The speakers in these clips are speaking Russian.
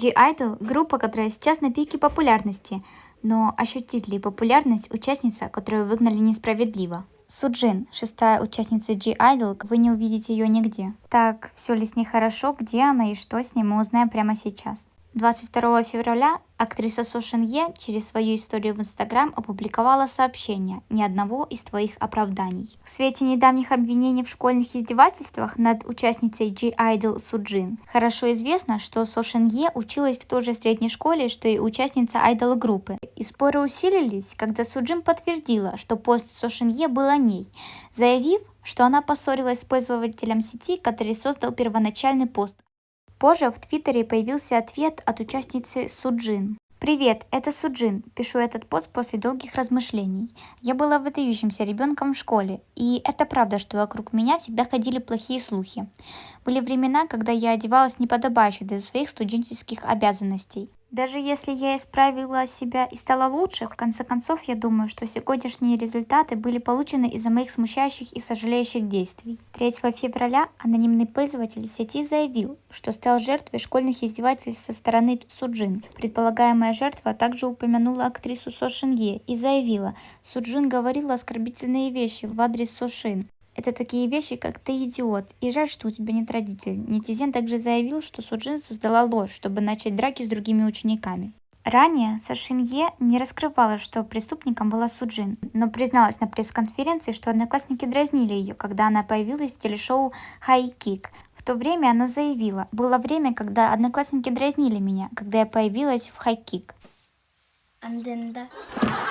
G-Idol – группа, которая сейчас на пике популярности, но ощутит ли популярность участница, которую выгнали несправедливо? Суджин, шестая участница G-Idol, вы не увидите ее нигде. Так, все ли с ней хорошо, где она и что с ней, мы узнаем прямо сейчас. 22 февраля актриса Со Е через свою историю в Инстаграм опубликовала сообщение «Ни одного из твоих оправданий». В свете недавних обвинений в школьных издевательствах над участницей G-Idol Суджин хорошо известно, что Со Е училась в той же средней школе, что и участница айдол-группы. И споры усилились, когда Суджин подтвердила, что пост Со Е был о ней, заявив, что она поссорилась с пользователем сети, который создал первоначальный пост, Позже в Твиттере появился ответ от участницы Суджин. Привет, это Суджин. Пишу этот пост после долгих размышлений. Я была выдающимся ребенком в школе, и это правда, что вокруг меня всегда ходили плохие слухи. Были времена, когда я одевалась неподобающе для своих студенческих обязанностей. Даже если я исправила себя и стала лучше, в конце концов я думаю, что сегодняшние результаты были получены из-за моих смущающих и сожалеющих действий. 3 февраля анонимный пользователь сети заявил, что стал жертвой школьных издевательств со стороны Суджин. Предполагаемая жертва также упомянула актрису Со Шинье и заявила, Суджин говорила оскорбительные вещи в адрес Сошин. Это такие вещи, как «ты идиот» и «жаль, что у тебя нет родителей». Нетизен также заявил, что Суджин создала ложь, чтобы начать драки с другими учениками. Ранее Сашинье не раскрывала, что преступником была Суджин, но призналась на пресс-конференции, что одноклассники дразнили ее, когда она появилась в телешоу «Хай Кик». В то время она заявила, было время, когда одноклассники дразнили меня, когда я появилась в «Хай Кик». В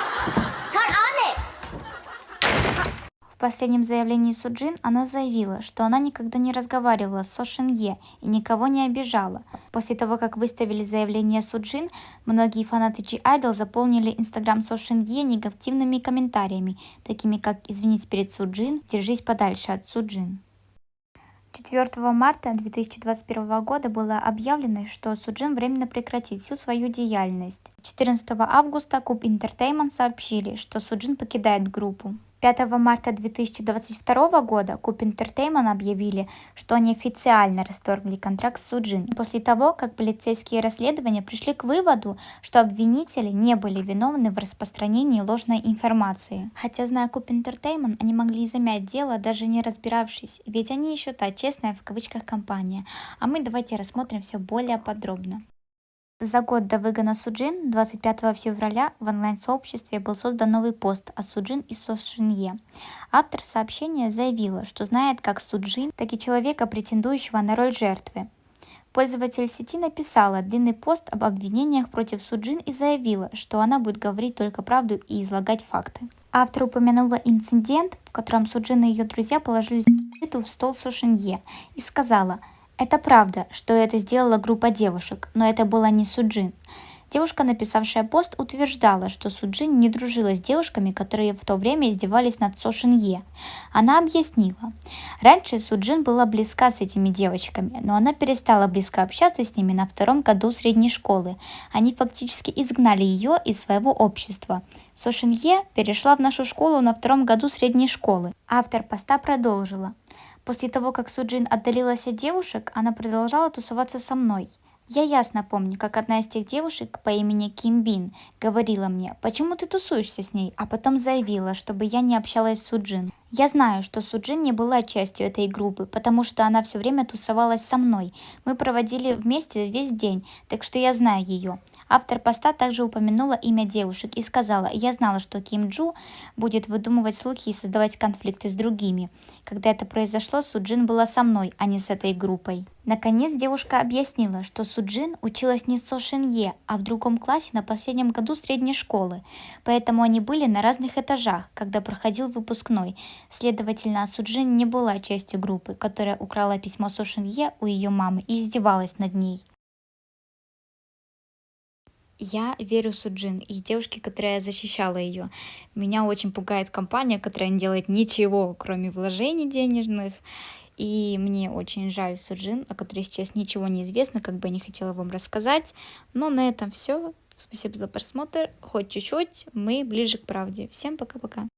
последнем заявлении Суджин она заявила, что она никогда не разговаривала с Со Шинье и никого не обижала. После того, как выставили заявление Суджин, многие фанаты G-Idol заполнили инстаграм Со Шинье негативными комментариями, такими как «Извинись перед Суджин», «Держись подальше от Суджин». 4 марта 2021 года было объявлено, что Суджин временно прекратит всю свою деятельность. 14 августа Куб Entertainment сообщили, что Суджин покидает группу. 5 марта 2022 года Куб Entertainment объявили, что они официально расторгли контракт с Суджин после того, как полицейские расследования пришли к выводу, что обвинители не были виновны в распространении ложной информации. Хотя, зная Куб Entertainment, они могли замять дело, даже не разбиравшись, ведь они еще та честная в кавычках компания. А мы давайте рассмотрим все более подробно. За год до выгона Суджин 25 февраля в онлайн-сообществе был создан новый пост о Суджин и Сошинье. Автор сообщения заявила, что знает как Суджин, так и человека, претендующего на роль жертвы. Пользователь сети написала длинный пост об обвинениях против Суджин и заявила, что она будет говорить только правду и излагать факты. Автор упомянула инцидент, в котором Суджин и ее друзья положили в стол Сошинье и сказала – это правда, что это сделала группа девушек, но это была не Суджин. Девушка, написавшая пост, утверждала, что Суджин не дружила с девушками, которые в то время издевались над Со Шинье. Она объяснила. Раньше Суджин была близка с этими девочками, но она перестала близко общаться с ними на втором году средней школы. Они фактически изгнали ее из своего общества. Со Шинье перешла в нашу школу на втором году средней школы. Автор поста продолжила. После того, как Суджин отдалилась от девушек, она продолжала тусоваться со мной. Я ясно помню, как одна из тех девушек по имени Ким Бин говорила мне, почему ты тусуешься с ней, а потом заявила, чтобы я не общалась с Суджин. Я знаю, что Суджин не была частью этой группы, потому что она все время тусовалась со мной. Мы проводили вместе весь день, так что я знаю ее. Автор поста также упомянула имя девушек и сказала, я знала, что Ким Джу будет выдумывать слухи и создавать конфликты с другими. Когда это произошло, Суджин была со мной, а не с этой группой. Наконец девушка объяснила, что Суджин училась не с Со Шинье, а в другом классе на последнем году средней школы, поэтому они были на разных этажах, когда проходил выпускной. Следовательно, Суджин не была частью группы, которая украла письмо Со Шинье у ее мамы и издевалась над ней. Я верю Суджин и девушке, которая защищала ее. Меня очень пугает компания, которая не делает ничего, кроме вложений денежных и мне очень жаль Суджин, о которой сейчас ничего не известно, как бы я не хотела вам рассказать. Но на этом все. Спасибо за просмотр. Хоть чуть-чуть, мы ближе к правде. Всем пока-пока.